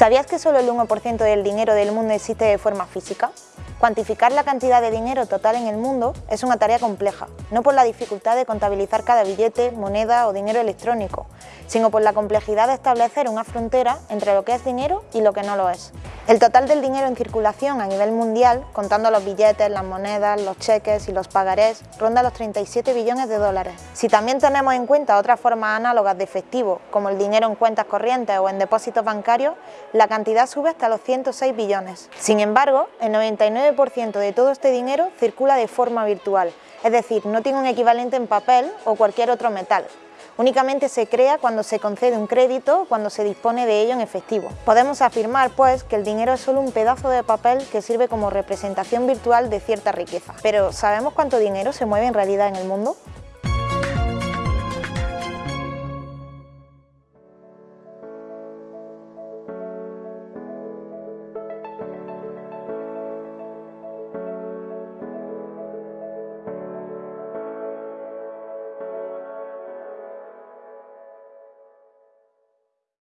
¿Sabías que solo el 1% del dinero del mundo existe de forma física? Cuantificar la cantidad de dinero total en el mundo es una tarea compleja, no por la dificultad de contabilizar cada billete, moneda o dinero electrónico, sino por la complejidad de establecer una frontera entre lo que es dinero y lo que no lo es. El total del dinero en circulación a nivel mundial, contando los billetes, las monedas, los cheques y los pagarés, ronda los 37 billones de dólares. Si también tenemos en cuenta otras formas análogas de efectivo, como el dinero en cuentas corrientes o en depósitos bancarios, la cantidad sube hasta los 106 billones. Sin embargo, el 99% de todo este dinero circula de forma virtual, es decir, no tiene un equivalente en papel o cualquier otro metal, Únicamente se crea cuando se concede un crédito cuando se dispone de ello en efectivo. Podemos afirmar, pues, que el dinero es solo un pedazo de papel que sirve como representación virtual de cierta riqueza. Pero, ¿sabemos cuánto dinero se mueve en realidad en el mundo?